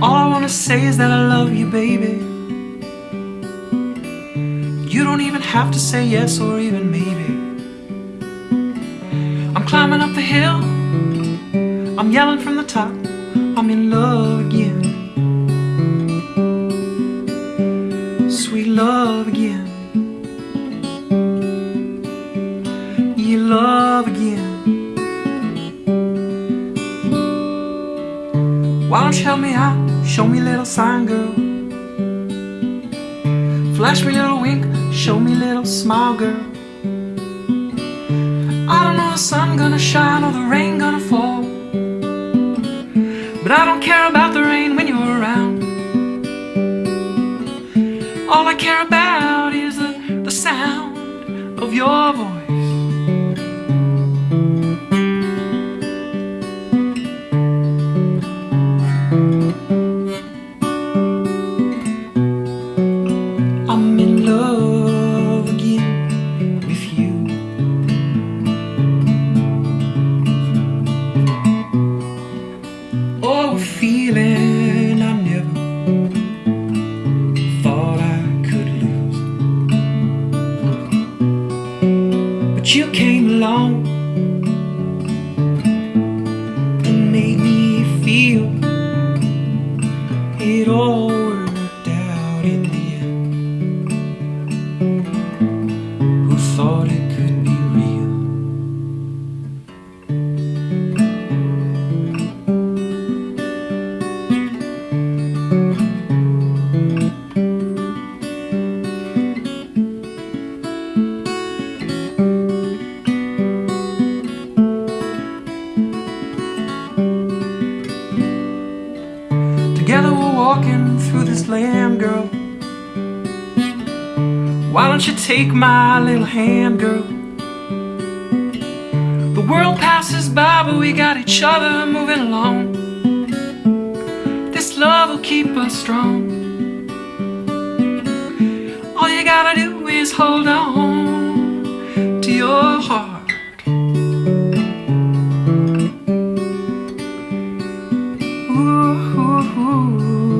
wanna say is that I love you, baby. You don't even have to say yes or even maybe. I'm climbing up the hill, I'm yelling from the top, I'm in love again. Sweet love again. You love again. Why don't you help me out? Show me little sign, girl. Flash me little wink, show me little smile, girl. I don't know the sun gonna shine or the rain gonna fall. But I don't care about the rain when you're around. All I care about is the, the sound of your voice. You came along and made me feel it all worked out in the end. Who thought it could be real? slam girl. Why don't you take my little hand, girl? The world passes by, but we got each other moving along. This love will keep us strong. All you gotta do is hold on to your heart. Ooh, ooh, ooh.